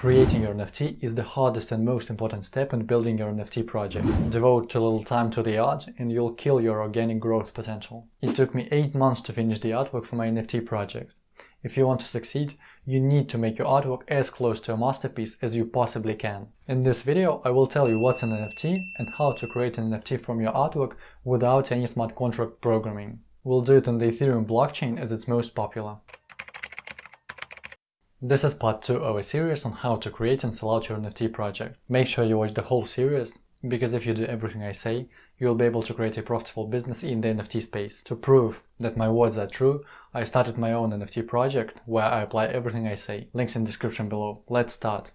Creating your NFT is the hardest and most important step in building your NFT project. Devote a little time to the art and you'll kill your organic growth potential. It took me 8 months to finish the artwork for my NFT project. If you want to succeed, you need to make your artwork as close to a masterpiece as you possibly can. In this video, I will tell you what's an NFT and how to create an NFT from your artwork without any smart contract programming. We'll do it on the Ethereum blockchain as it's most popular. This is part 2 of a series on how to create and sell out your NFT project. Make sure you watch the whole series, because if you do everything I say, you will be able to create a profitable business in the NFT space. To prove that my words are true, I started my own NFT project where I apply everything I say. Links in description below. Let's start.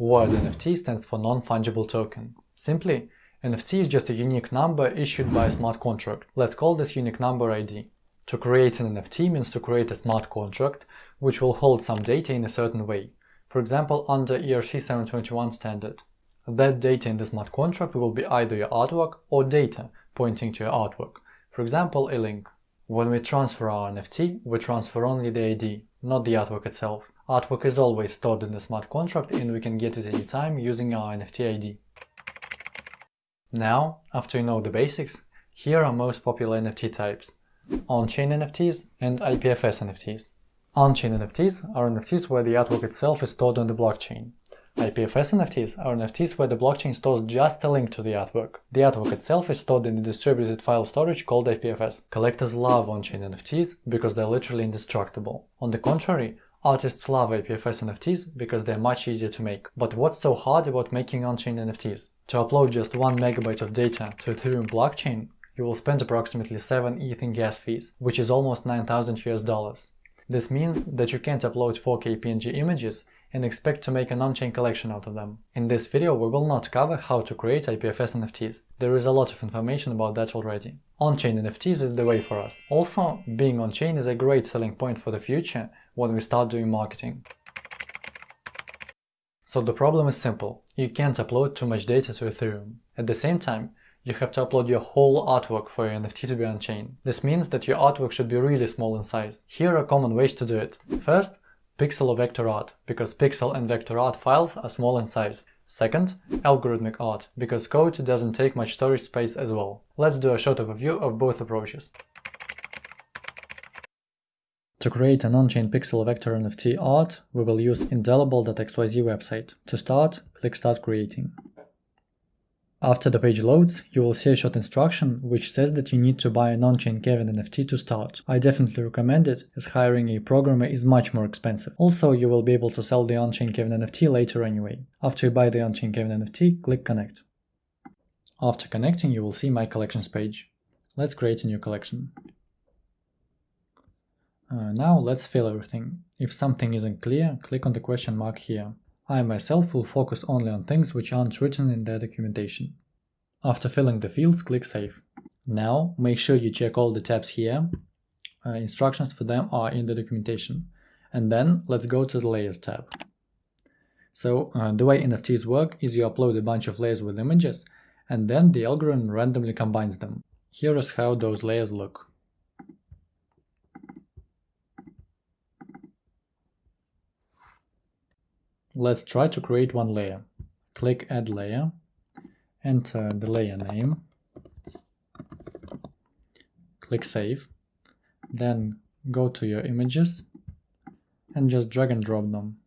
Word NFT stands for non-fungible token. Simply, NFT is just a unique number issued by a smart contract. Let's call this unique number ID. To create an NFT means to create a smart contract which will hold some data in a certain way, for example under ERC 721 standard. That data in the smart contract will be either your artwork or data pointing to your artwork, for example a link. When we transfer our NFT, we transfer only the ID, not the artwork itself. Artwork is always stored in the smart contract and we can get it anytime using our NFT ID. Now, after you know the basics, here are most popular NFT types on-chain NFTs and IPFS NFTs. On-chain NFTs are NFTs where the artwork itself is stored on the blockchain. IPFS NFTs are NFTs where the blockchain stores just a link to the artwork. The artwork itself is stored in a distributed file storage called IPFS. Collectors love on-chain NFTs because they're literally indestructible. On the contrary, artists love IPFS NFTs because they're much easier to make. But what's so hard about making on-chain NFTs? To upload just 1 megabyte of data to Ethereum blockchain, you will spend approximately 7 ETH in gas fees, which is almost 9000 US dollars. This means that you can't upload 4K PNG images and expect to make an on-chain collection out of them. In this video we will not cover how to create IPFS NFTs, there is a lot of information about that already. On-chain NFTs is the way for us. Also, being on-chain is a great selling point for the future when we start doing marketing. So the problem is simple, you can't upload too much data to Ethereum. At the same time, you have to upload your whole artwork for your NFT to be on-chain. This means that your artwork should be really small in size. Here are common ways to do it. First, pixel or vector art, because pixel and vector art files are small in size. Second, algorithmic art, because code doesn't take much storage space as well. Let's do a short overview of both approaches. To create an on-chain pixel vector NFT art, we will use indelible.xyz website. To start, click Start Creating. After the page loads, you will see a short instruction which says that you need to buy an on-chain Kevin NFT to start. I definitely recommend it, as hiring a programmer is much more expensive. Also, you will be able to sell the on-chain Kevin NFT later anyway. After you buy the on-chain Kevin NFT, click Connect. After connecting, you will see My Collections page. Let's create a new collection. Uh, now let's fill everything. If something isn't clear, click on the question mark here. I myself will focus only on things which aren't written in the documentation. After filling the fields, click Save. Now, make sure you check all the tabs here. Uh, instructions for them are in the documentation. And then let's go to the Layers tab. So uh, the way NFTs work is you upload a bunch of layers with images, and then the algorithm randomly combines them. Here is how those layers look. Let's try to create one layer. Click Add Layer, enter the layer name, click Save, then go to your images and just drag and drop them.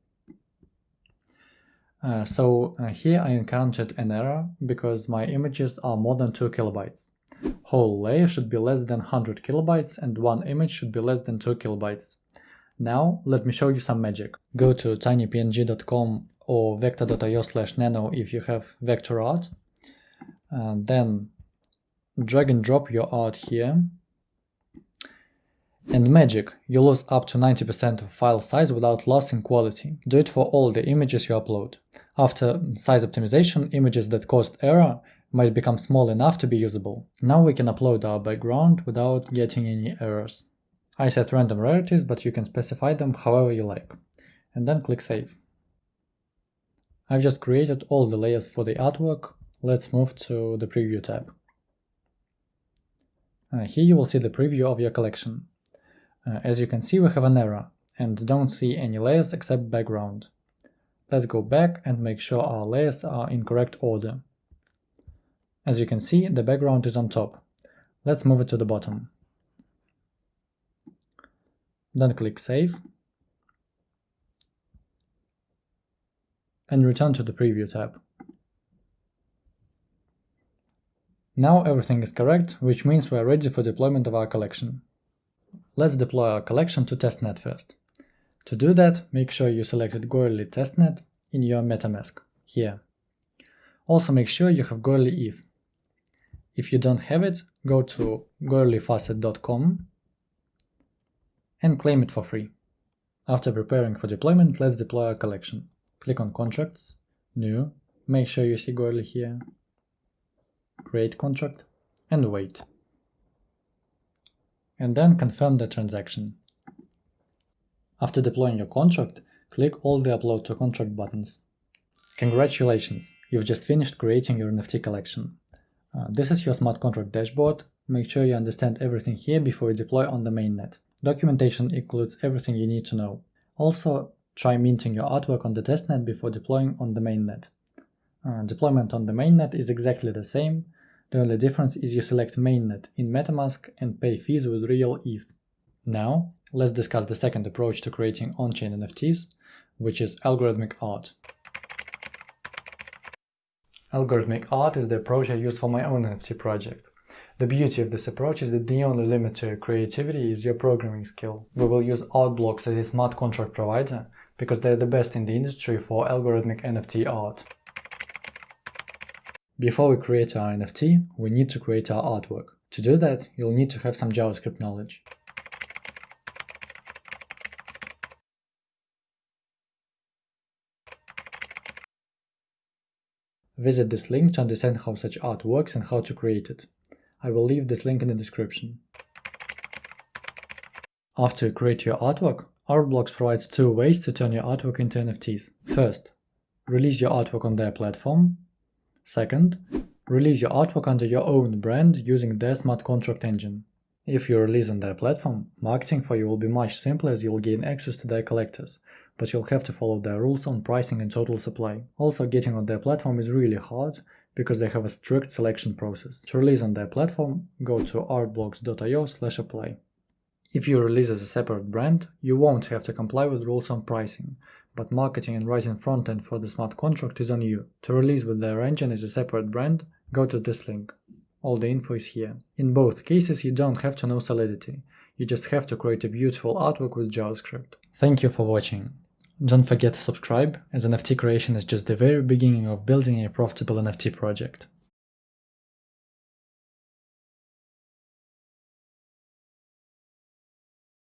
Uh, so uh, here I encountered an error because my images are more than 2 kilobytes. Whole layer should be less than 100 kilobytes and one image should be less than 2 kilobytes. Now let me show you some magic. Go to tinypng.com or vecta.io slash nano if you have vector art. And then drag and drop your art here. And magic, you lose up to 90% of file size without loss in quality. Do it for all the images you upload. After size optimization, images that caused error might become small enough to be usable. Now we can upload our background without getting any errors. I set random rarities, but you can specify them however you like. And then click Save. I've just created all the layers for the artwork. Let's move to the Preview tab. Uh, here you will see the preview of your collection. Uh, as you can see, we have an error, and don't see any layers except background. Let's go back and make sure our layers are in correct order. As you can see, the background is on top. Let's move it to the bottom. Then click Save and return to the Preview tab. Now everything is correct, which means we are ready for deployment of our collection. Let's deploy our collection to testnet first. To do that, make sure you selected Goerli testnet in your MetaMask, here. Also make sure you have Goerli ETH. If you don't have it, go to goerlifaucet.com and claim it for free. After preparing for deployment, let's deploy our collection. Click on Contracts, New, make sure you see Goerli here, Create Contract, and wait. And then confirm the transaction. After deploying your contract, click all the Upload to Contract buttons. Congratulations, you've just finished creating your NFT collection. Uh, this is your smart contract dashboard. Make sure you understand everything here before you deploy on the mainnet. Documentation includes everything you need to know. Also, try minting your artwork on the testnet before deploying on the mainnet. Uh, deployment on the mainnet is exactly the same, the only difference is you select mainnet in MetaMask and pay fees with real ETH. Now, let's discuss the second approach to creating on-chain NFTs, which is algorithmic art. Algorithmic art is the approach I use for my own NFT project. The beauty of this approach is that the only limit to your creativity is your programming skill. We will use Artblocks as a smart contract provider uh, because they're the best in the industry for algorithmic NFT art. Before we create our NFT, we need to create our artwork. To do that, you'll need to have some JavaScript knowledge. Visit this link to understand how such art works and how to create it. I will leave this link in the description. After you create your artwork, Artblocks provides two ways to turn your artwork into NFTs. First, release your artwork on their platform. Second, release your artwork under your own brand using their smart contract engine. If you release on their platform, marketing for you will be much simpler as you'll gain access to their collectors, but you'll have to follow their rules on pricing and total supply. Also, getting on their platform is really hard because they have a strict selection process. To release on their platform, go to artblocks.io slash apply. If you release as a separate brand, you won't have to comply with rules on pricing, but marketing and writing frontend for the smart contract is on you. To release with their engine as a separate brand, go to this link. All the info is here. In both cases, you don't have to know Solidity. You just have to create a beautiful artwork with JavaScript. Thank you for watching. Don't forget to subscribe, as NFT creation is just the very beginning of building a profitable NFT project.